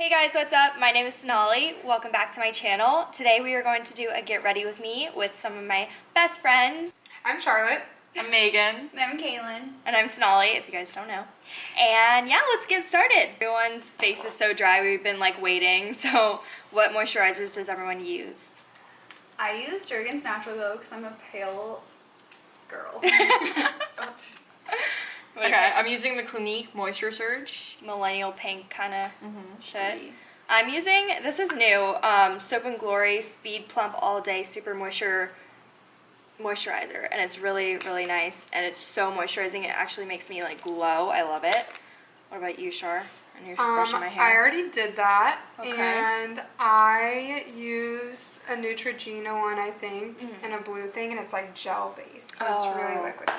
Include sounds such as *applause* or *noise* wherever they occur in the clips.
Hey guys, what's up? My name is Sonali. Welcome back to my channel. Today we are going to do a get ready with me with some of my best friends. I'm Charlotte. I'm Megan. And *laughs* I'm Kaylin. And I'm Sonali, if you guys don't know. And yeah, let's get started. Everyone's face is so dry, we've been like waiting. *laughs* So what moisturizers does everyone use? I use Jergens Natural Glow because I'm a pale girl. *laughs* Okay, I'm using the Clinique Moisture Surge. Millennial pink kind of shit. I'm using, this is new, um, Soap and Glory Speed Plump All Day Super Moisture moisturizer and it's really really nice and it's so moisturizing it actually makes me like glow i love it what about you shar and you're Um, brushing my I already did that, Okay. and I use a Neutrogena one, I think, Mm-hmm. in a blue thing, and it's like gel based, so Oh. it's really liquidy.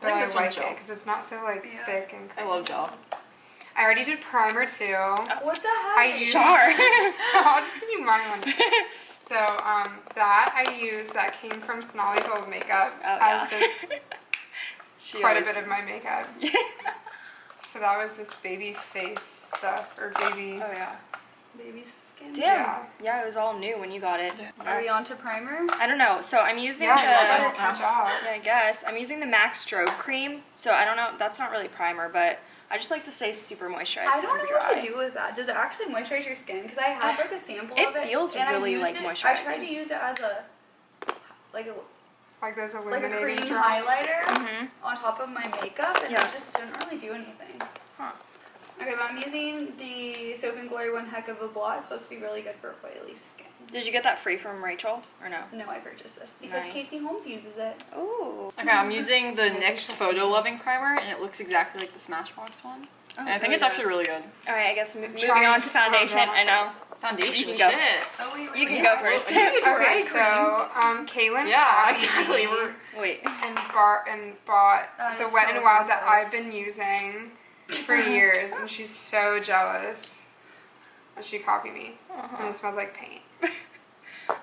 But think I like one's it gel. because it's not so like Yeah. thick and. Creamy. I love gel. I already did primer too. what the heck? I use. Char. *laughs* so I'll just give you my one. *laughs* So um, that I use that came from Sonali's old makeup, Oh, as yeah. does *laughs* She quite a always- bit of my makeup. So that was this baby face stuff or baby. oh yeah Baby skin. damn Yeah. yeah. it was all new when you got it Are we Max- on to primer? i don't know so i'm using Yeah, the I don't catch up. yeah i guess i'm using the MAC strobe cream so i don't know that's not really primer but i just like to say super moisturized I don't know dry. what to do with that. Does it actually moisturize your skin? Because I have like a sample It of it. feels and I really, used like, it- I tried to use it as a like a Like those like a cream drops. highlighter Mhm. on top of my makeup, and Yeah. it just didn't really do anything. Huh. Okay, but I'm using the Soap and Glory One Heck of a Blot. It's supposed to be really good for oily skin. did you get that free from rachel or no No, I purchased this because Nice. Casey Holmes uses it. Ooh. Okay, I'm using the Maybe NYX Photo Loving Primer, and it looks exactly like the Smashbox one. Oh, and I think really it's actually really good. All right, I guess mo- moving on to to foundation. I know. Foundation, You can go. shit. Oh, wait, You can wait. go first. *laughs* Okay, so um, Kaylin Yeah, exactly. We're, Wait. and bar and bought That the Wet so and Wild that. I've been using for years, and she's so jealous. And she copied me, Uh-huh. and it smells like paint. *laughs*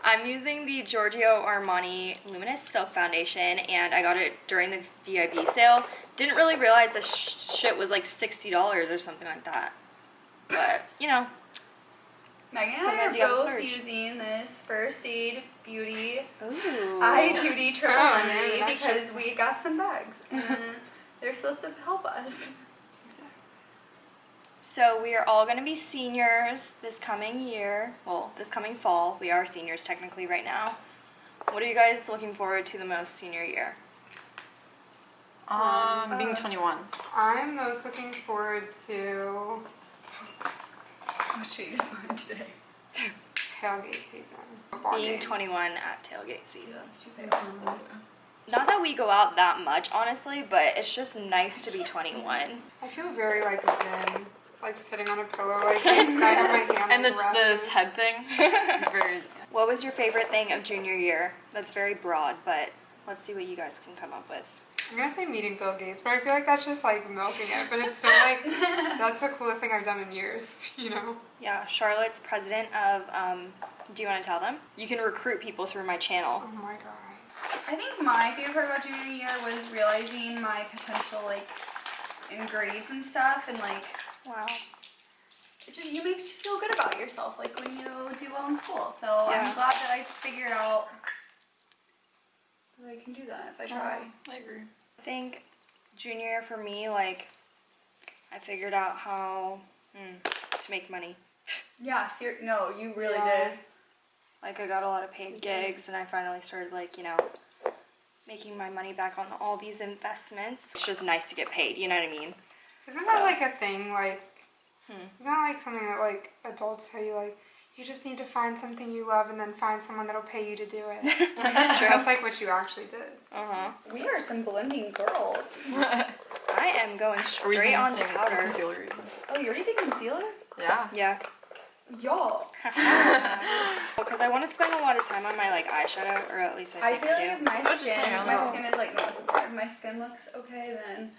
I'm using the Giorgio Armani Luminous Silk Foundation, and I got it during the VIB sale. Didn't really realize this sh- shit was like sixty dollars or something like that. But you know, Megan and I Sometimes are both splurge. using this First Aid Beauty ooh. I2D Triple Oh, Remedy because we got some bags and *laughs* they're supposed to help us. So we are all going to be seniors this coming year. Well, this coming fall. We are seniors technically right now. What are you guys looking forward to the most senior year? um, being Uh, 21. I'm most looking forward to What should you decide today? tailgate season. Ball Being games. 21 at tailgate season. That's stupid. Not that we go out that much, honestly, but it's just nice to be 21. I feel very like zen, like sitting on a pillow like this. and I have my hand *laughs* And like, it's this head thing. It's *laughs* very, What was your favorite thing of junior year? That's very broad, but let's see what you guys can come up with. I'm gonna say meeting Bill Gates, but I feel like that's just like milking it. But it's still like *laughs* that's the coolest thing I've done in years. You know. Yeah, Charlotte's president of, um, do you want to tell them? You can recruit people through my channel. Oh my god. I think my favorite part about junior year was realizing my potential like in grades and stuff and like Wow. it just you makes you feel good about yourself like when you do well in school. So Yeah. I'm glad that I figured out that I can do that if I try. I agree. I think junior year for me, like, I figured out how hmm, to make money. Yeah, ser- no, you really Yeah. did. Like, I got a lot of paid gigs, and I finally started, like, you know, making my money back on all these investments. It's just nice to get paid, you know what I mean? Isn't that like a thing? Like, Hmm. isn't that like something that like adults tell you? Like, you just need to find something you love and then find someone that'll pay you to do it. *laughs* That's like what you actually did. Uh huh. We are some blending girls. *laughs* I am going straight using on to powder. concealer even? Oh, you already did concealer? Yeah. Yeah. Y'all. *laughs* Because I want to spend a lot of time on my, like, eyeshadow, or at least I I think feel I, like if my skin, my skin is like noticeable. If my skin looks okay, then I feel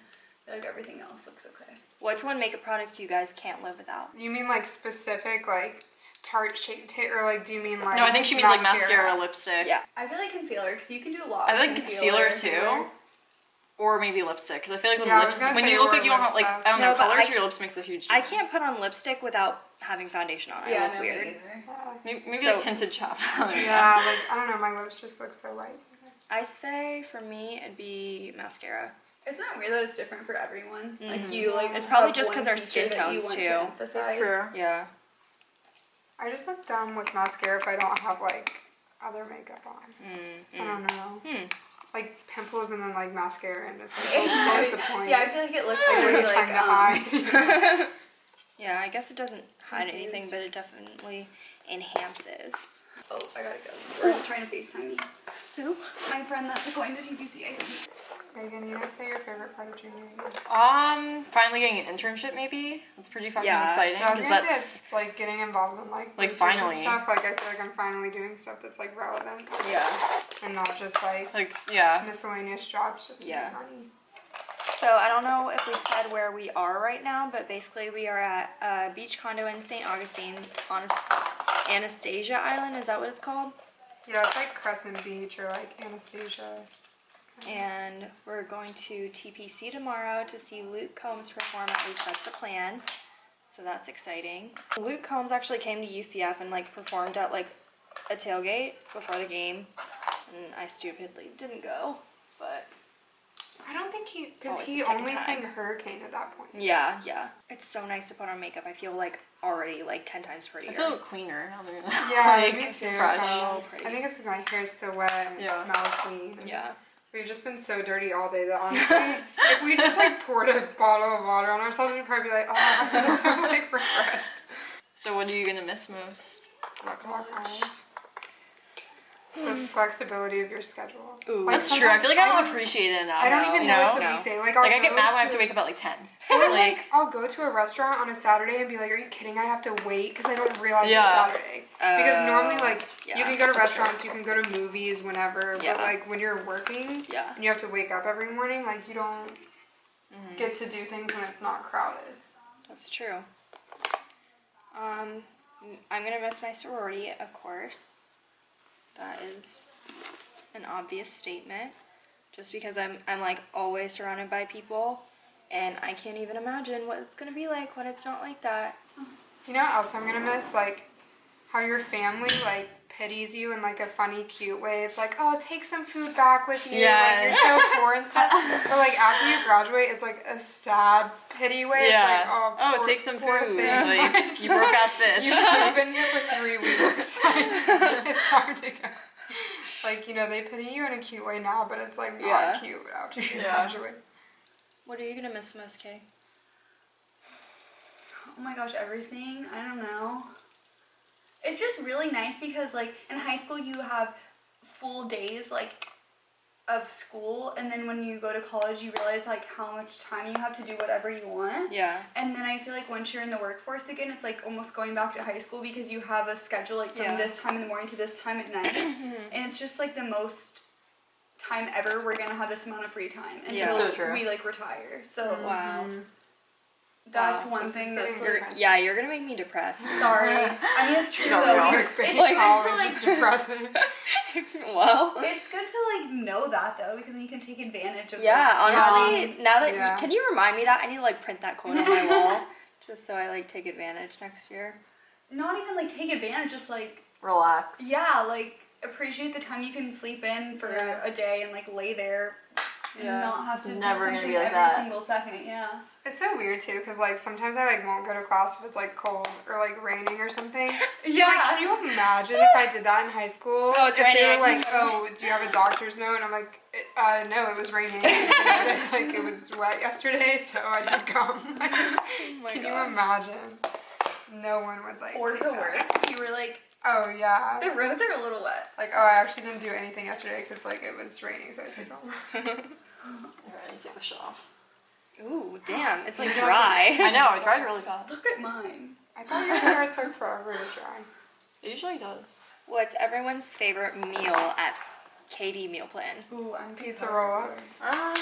like everything else looks okay. What's one makeup product you guys can't live without? You mean like specific like Tarte Shape Tape, or like do you mean like? No, I think she means like mascara, lipstick. Yeah. I feel like concealer because you can do a lot. I with think concealer if you too. Or maybe lipstick, because I feel like when Yeah, lips, when you look like you don't have like. I don't No, know but colors, I your lips makes a huge. I can't put on lipstick without having foundation on. I Yeah, look no, weird. me Maybe, maybe So- a tinted chop. *laughs* yeah, like I don't know, my lips just look so white. sometimes. I say for me it'd be mascara. Isn't that weird that it's different for everyone? Like you like It's probably just because our feature skin that you tones, want too. To. True. Yeah. I just look dumb with mascara if I don't have like other makeup on. Mm, I don't know. Hmm. Like pimples and then like mascara and it's like, *laughs* what is the point? Yeah, I feel like it looks like, like what are you're you like to um, hide? *laughs* Yeah, I guess it doesn't hide anything, but it definitely enhances. Oh, I gotta go. We're trying to FaceTime me. Who? My friend that's going to TPC, I think. Megan, you would say your favorite part of junior year? Um, finally getting an internship, maybe. That's pretty fucking Yeah. exciting. Yeah, I was 'cause gonna say that's it's like getting involved in like Like, finally. stuff. Like I feel like I'm finally doing stuff that's like relevant Yeah. and not just like like yeah. miscellaneous jobs just to Yeah. make money. So I don't know if we said where we are right now, but basically we are at a beach condo in St. Augustine on As- Anastasia Island. Is that what it's called? Yeah, it's like Crescent Beach or like Anastasia. And we're going to TPC tomorrow to see Luke Combs perform. At least that's the plan. So that's exciting. Luke Combs actually came to UCF and like performed at like a tailgate before the game, and I stupidly didn't go. But I don't think he because he only time. sang Hurricane at that point. yeah, yeah, it's so nice to put on makeup. I feel like already like ten times prettier. I prettier. feel cleaner Yeah, *laughs* like, me too. fresh. so- pretty. I think it's because my hair is so wet and Yeah. it smells clean. yeah. We've just been so dirty all day that honestly, *laughs* if we just like poured a bottle of water on ourselves, we'd probably be like, oh, *laughs* I'm so like refreshed. So what are you gonna miss most about college? The flexibility of your schedule. Ooh. Like, That's true. I feel like I don't appreciate it enough. I don't even you know, know? it's a No. weekday. Like, I'll Like I get go mad when I have to to wake up at like ten. *laughs* Or like like, I'll go to a restaurant on a Saturday and be like, "Are you kidding? I have to wait because I don't realize Yeah. it's Saturday." because Oh, normally, like, yeah, you can go to that's true. restaurants, you can go to movies whenever, Yeah. but like when you're working Yeah. and you have to wake up every morning, like you don't Mm-hmm. get to do things when it's not crowded. That's true. Um, I'm gonna miss my sorority, of course. That is an obvious statement. Just because I'm I'm like always surrounded by people, and I can't even imagine what it's gonna be like when it's not like that. You know what else I'm gonna miss? Like how your family like pities you in like a funny, cute way. It's like, oh, take some food back with you. Yeah. Like you're so poor and stuff. *laughs* But like after you graduate, it's like a sad, pity way. yeah. It's like, oh, oh, poor, take some poor food. thing. Like you broke ass *laughs* bitch. You've been here for three weeks. *laughs* it's time to go. Like, you know, they pity you in a cute way now, but it's like not Yeah. cute after you Yeah. graduate. What are you gonna miss most, Kay? Oh my gosh, everything. I don't know. It's just really nice because like in high school you have full days like of school and then when you go to college you realize like how much time you have to do whatever you want. Yeah. And then I feel like once you're in the workforce again, it's like almost going back to high school because you have a schedule like from Yeah. this time in the morning to this time at night. *coughs* and it's just like the most time ever we're gonna have this amount of free time until Yeah. So true. we like retire. So Wow. Mm-hmm. That's Wow. one This thing that's very like depressing. Yeah, you're gonna make me depressed. *laughs* sorry. *laughs* I mean it's true No, though. no. You're- Clickbait It's good college to like depressing. *laughs* well. it's good to like know that though because then you can take advantage of Yeah, like, honestly, now that Yeah. can you remind me that I need to like print that quote on my wall just so I like take advantage next year. not even like take advantage, just like Relax. yeah, like appreciate the time you can sleep in for Yeah. a day and like lay there and Yeah. not have to It's do never gonna something be like every that. single second. Yeah. It's so weird too, because like sometimes I like won't go to class if it's like cold or like raining or something. *laughs* Yeah. Like, can you imagine if I did that in high school? Oh, it's if raining, They were like, oh, do you have a doctor's note? And I'm like, uh, no, it was raining. *laughs* but it's like it was wet yesterday, so I didn't come. *laughs* Like, Oh my can God. you imagine? No one would like. or take to that. work, you were like Oh yeah. the roads are a little wet. Like oh, I actually didn't do anything yesterday because like it was raining, so I stayed home. Alright, take the shit off. Ooh, damn, it's like dry. I know, it dried *laughs* really fast. Look at mine. I thought your hair took forever to dry. It usually does. What's everyone's favorite meal at KD meal plan? Ooh, I'm Pizza roll-ups. Um,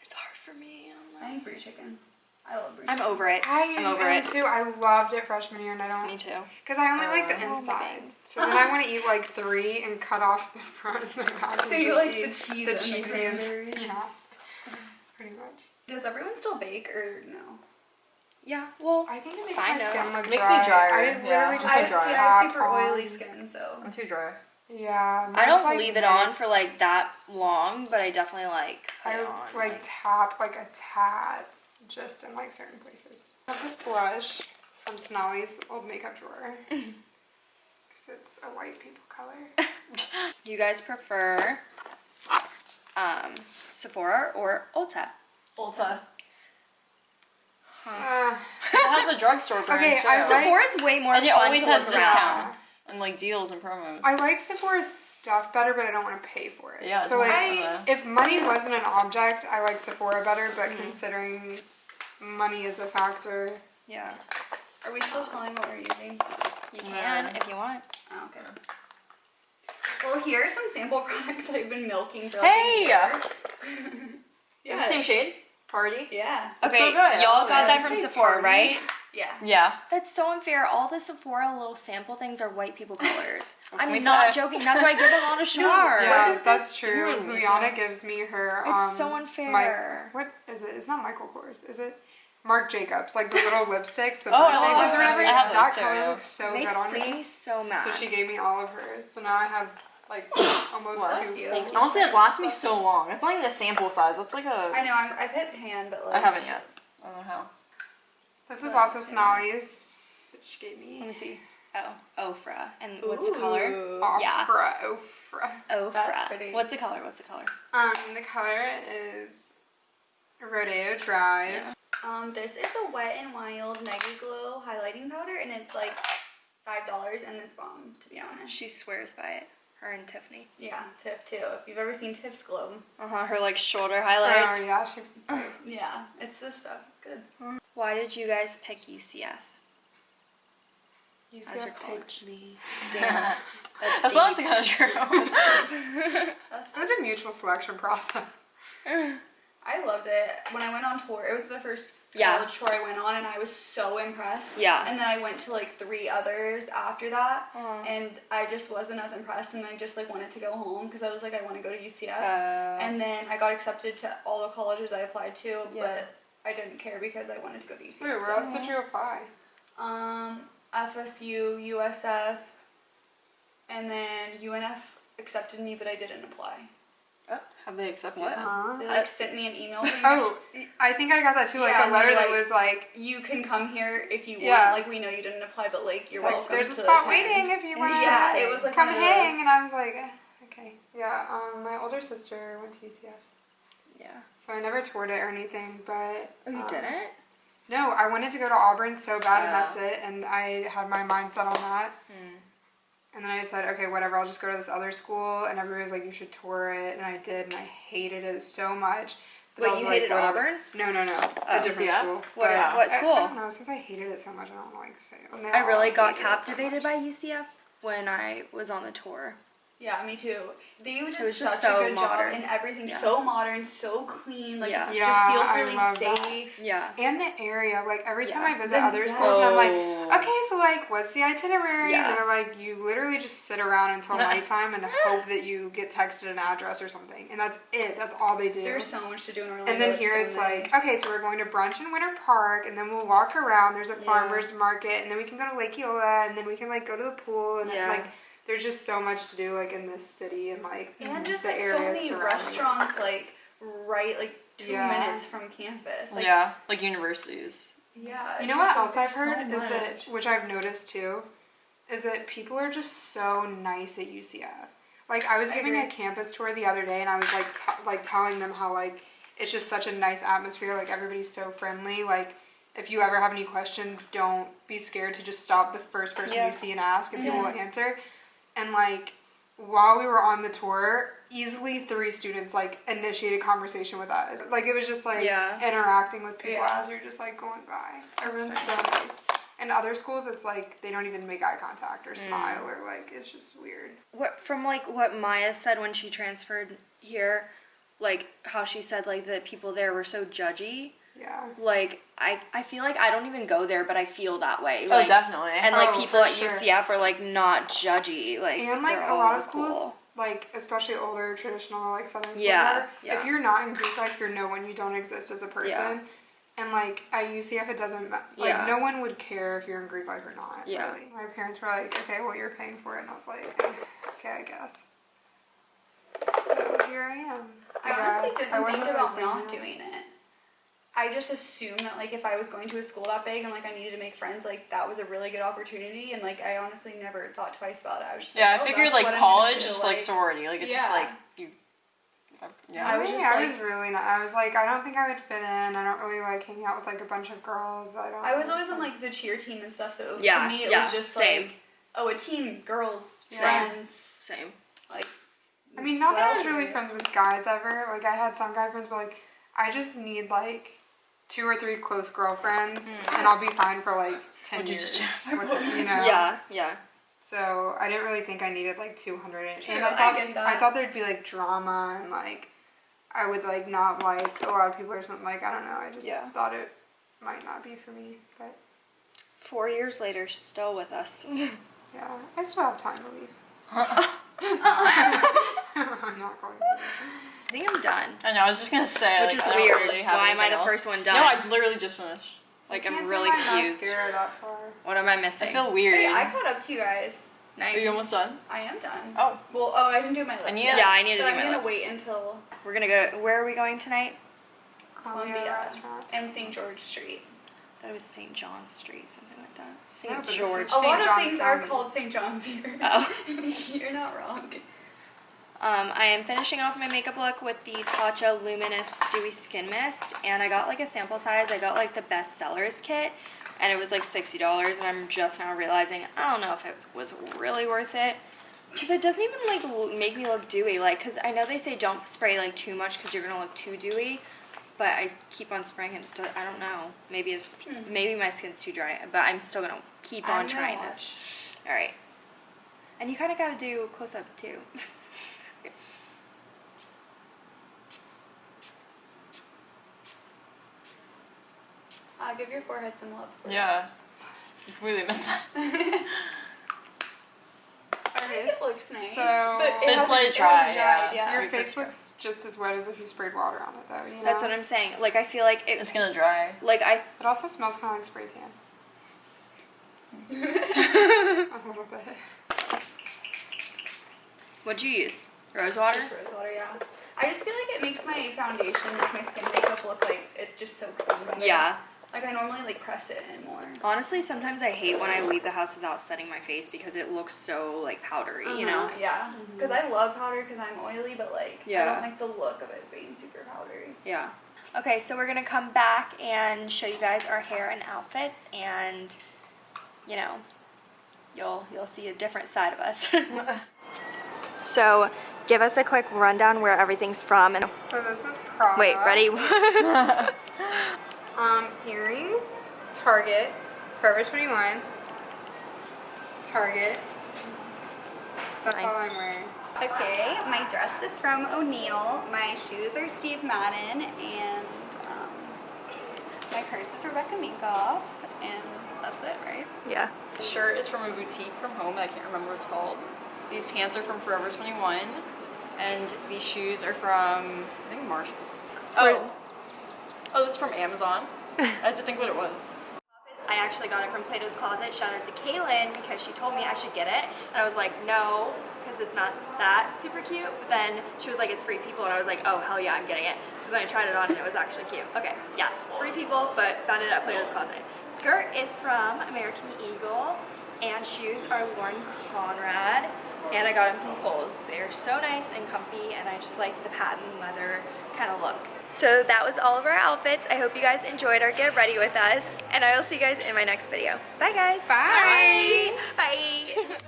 It's hard for me. I'm, I think brie chicken. I love brie. I'm over it. I I'm over it. too. I loved it freshman year, and I don't Me too. because I only like the Oh, my inside. So then I want to eat like three and cut off the front and the back. So and you just like the eat cheese the and the cheesy and cranberry? yeah, pretty much. Does everyone still bake or no? Yeah. Well, I think it makes my of. skin look Makes me dry. drier, I yeah. literally I'm just I like dry. see. I have super on- oily skin, so I'm too dry. Yeah, I don't like, leave it on for like that long, but I definitely like I it on. like tap like a tad just in like certain places. I have this blush from Sonali's old makeup drawer *laughs* because it's a white people color. *laughs* Do you guys prefer um, Sephora or Ulta? Ulta. Uh, *laughs* It has a drugstore brands Okay, too. I like- way more and it always to has look around. discounts and like deals and promos. I like Sephora's stuff better, but I don't want to pay for it. yeah, So like, I- if money wasn't an object, I like Sephora better. But Mm-hmm. considering money is a factor, Yeah, Are we still telling what we're using? you can Yeah. if you want. Oh, okay. Well, here are some sample *laughs* products that I've been milking for Hey! a year. *laughs* Is it the same shade? Party? Yeah. Okay, so good. Y'all got it. that from Sephora, Target? right? Yeah. Yeah. That's so unfair. All the Sephora little sample things are white people colors. *laughs* I'm not said. joking. That's why I give a lot of Shar. yeah, Wasn't that's true. Ooh, Rihanna gives me her. It's um, so unfair. Mi- what is it? It's not Michael Kors, is it? Marc Jacobs, like the *laughs* little lipsticks. The Oh, I birthday love ones or whatever. I have that those color looks so Makes good on me me. so mad. So she gave me all of hers. So now I have like *coughs* almost What? two. you. Thank you. Honestly, it's lasted me so long. It's not even the sample size. It's like a. I know. I'm, I've hit pan, but like. I haven't yet. I don't know how. This was also Sonali's that she gave me. Let me. me see. Oh, Ofra. And what's the color? Ooh. Yeah. Ofra, Ofra. Ofra. That's pretty. What's the color? What's the color? Um, the color is Rodeo Drive. Yeah. Um, this is a Wet and Wild Mega Glow highlighting powder, and it's like five dollars, and it's bomb. To be honest. She swears by it. Her and Tiffany. Yeah, Tiff too. If you've ever seen Tiff's glow. Uh huh. Her like shoulder Oh highlights. yeah, she. *laughs* Yeah, it's this stuff. It's good. Why did you guys pick UCF? You As your picked college. me. Damn. That's, *laughs* *laughs* That's deep. honestly kind of true. That's It was a mutual selection process. I loved it. When I went on tour, it was the first Yeah. college tour I went on, and I was so impressed. Yeah. And then I went to like three others after that, Aw. and I just wasn't as impressed, and I just like wanted to go home because I was like, I want to go to UCF. Uh, and then I got accepted to all the colleges I applied to, Yeah. but I didn't care because I wanted to go to UCF. Wait, where so- else did you apply? Um, FSU, USF, and then UNF accepted me, but I didn't apply. Have they accepted What? it? Huh? They like sent me an email. pretty. Oh, I think I got that too. Like Yeah, a letter they're that like- was like, you can come here if you Yeah. want. Like we know you didn't apply, but like you're like welcome. there's a spot attend. waiting if you want to. Yeah, it was like come one of hang, and I was like, eh, okay. Yeah, um, my older sister went to UCF, yeah. so I never toured it or anything. But Oh, you um, didn't? No, I wanted to go to Auburn so bad, and Oh. that's it. And I had my mind set on that. Hmm. And then I said, okay, whatever, I'll just go to this other school. And everybody was like, you should tour it. And I did, and I hated it so much. But Wait, you like, hated whatever. Auburn? No, no, no. Oh. a different UCF? school. What- what school? I, don't know. Since I hated it so much, I don't want to like say it. I really got it so captivated by UCF when I was on the tour. Yeah, me too. They did such just so a good modern. job, and everything Yeah. so modern, so clean. Like Yeah. it Yeah, just feels really love that. safe. Yeah. And the area, like every time Yeah. I visit Then- other yes. schools, I'm like, okay, so like, what's the itinerary? Yeah. And they're like, you literally just sit around until *laughs* nighttime and hope that you get texted an address or something, and that's it. That's all they do. There's so much to do in Orlando. and then here so it's like, okay, so we're going to brunch in Winter Park, and then we'll walk around. There's a Yeah. farmers market, and then we can go to Lake Eola, and then we can like go to the pool, and Yeah. like, there's just so much to do like in this city and like and just the like so areas many restaurants, like right, like two Yeah. minutes from campus. Like, yeah, like universities. yeah. You know what else I've heard so is that, which I've noticed too, is that people are just so nice at UCF. Like I was giving a campus tour the other day, and I was like, t- like telling them how like it's just such a nice atmosphere. Like everybody's so friendly. Like if you ever have any questions, don't be scared to just stop the first person Yeah. you see and ask, and people Yeah. will answer. And like while we were on the tour, easily three students like initiated conversation with us. Like it was just like Yeah. interacting with people Yeah. as you're just like going by. Everyone's so nice. In other schools, it's like they don't even make eye contact or Mm. smile or like it's just weird. What from like what Maya said when she transferred here, like how she said like the people there were so judgy. Yeah. Like I I feel like I don't even go there, but I feel that way. oh, definitely. And like Oh, people at sure. UCF are like not judgy. Like And like a lot of schools, cool. like especially older traditional like southern schools, Yeah, whatever, yeah. if you're not in Greek life, you're no one. You don't exist as a person. Yeah. And like at UCF, it doesn't ma- like Yeah. no one would care if you're in Greek life or not. Yeah. really. My parents were like, okay, well you're paying for it, and I was like, okay, I guess. So here I am. I Yeah, honestly didn't wasn't think about really not doing it. I just assumed that like if I was going to a school that big and like I needed to make friends, like that was a really good opportunity, and like I honestly never thought twice about it. I was just Yeah, like, I oh, figured like college, gonna just like sorority. Like it's just like you. Yeah. I was Really? just, I like- was really not. I was like, I don't think I would fit in. I don't really like hanging out with like a bunch of girls. I don't. I was always on like the cheer team and stuff, so Yeah, to me it yeah, was just same. like, oh, a team, girls, Yeah. friends, Same. like. I mean, not that I was really friends with guys ever. Like I had some guy friends, but like I just need like two or three close girlfriends, hmm. and I'll be fine for like ten Would years. with *laughs* it, you know. Yeah, yeah. So I didn't really think I needed like two hundred. And True, I I thought that. I thought there'd be like drama and like I would like not like a lot of people or something. Like I don't know. I just Yeah. thought it might not be for me, but Four years later, still with us. *laughs* yeah, I still have time to leave. *laughs* I'm not going to. I think I'm done. I know. I was just gonna say. Which like, is I weird. Really have Why am I the else. first one done? No. I literally just finished. Like I'm really my confused. that far. What am I missing? I feel weird. Hey, I caught up to you guys. nice. Are you almost done? I am done. Oh. Well, oh, I didn't do my lips. I need- yet, Yeah, I need to but do I'm my gonna lips. wait until We're gonna go. Where are we going tonight? Columbia, Columbia and St. George Street. I thought it was St. John Street, something like that. St. but George. is- A St. lot of John's things are called St. John's here. Oh. *laughs* You're not wrong. Um, I am finishing off my makeup look with the Tatcha Luminous Dewy Skin Mist, and I got like a sample size. I got like the best sellers kit, and it was like sixty dollars. And I'm just now realizing I don't know if it was, was really worth it because it doesn't even like make me look dewy. Like, cause I know they say don't spray like too much because you're gonna look too dewy, but I keep on spraying it. I don't know. Maybe it's maybe my skin's too dry, but I'm still gonna keep on trying watch. this. All right. And you kind of got to do close up too. *laughs* Uh, give your forehead some love, please. Yeah. You completely missed that. *laughs* I think it looks nice. So but it It's hasn't, let it it dry, hasn't dried, yeah. yeah. your Before face it's dry. looks just as wet as if you sprayed water on it, though. You know. That's what I'm saying. Like I feel like it. It's gonna dry. Like I. It also smells kind of like spray tan. *laughs* *laughs* a little bit. What'd you use? Rose water. Just rose water, yeah. I just feel like it makes my foundation, like my skin makeup look like it just soaks in. better. Yeah. Like I normally like press it in more. Honestly, sometimes I hate when I leave the house without setting my face because it looks so like powdery. You know. Uh-huh, Yeah. Because I love powder because I'm oily, but like I don't like the look of it being super powdery. Yeah. Okay, so we're gonna come back and show you guys our hair and outfits, and you know, you'll you'll see a different side of us. *laughs* *laughs* so, give us a quick rundown where everything's from, and So this is Prada. wait, ready? *laughs* *laughs* Um, earrings, Target, Forever 21, Target. That's all I'm wearing. Okay, my dress is from O'Neill. My shoes are Steve Madden, and um, my purse is Rebecca Minkoff, and that's it, right? yeah. This shirt is from a boutique from home. I can't remember what it's called. These pants are from Forever 21, and these shoes are from I think Marshalls. Oh, oh, this is from Amazon. *laughs* I had to think what it was. I actually got it from Plato's Closet. Shout out to Kaylin because she told me I should get it. And I was like, no, because it's not that super cute. But then she was like, it's free people. And I was like, oh, hell yeah, I'm getting it. So then I tried it on and it was actually cute. Okay, yeah, free people, but found it at Plato's Closet. Skirt is from American Eagle. And shoes are Lauren Conrad. And I got them from Kohl's. They're so nice and comfy. And I just like the patent leather kind of look. So that was all of our outfits. I hope you guys enjoyed our get ready with us. And I will see you guys in my next video. Bye guys. Bye. Bye. Bye. *laughs*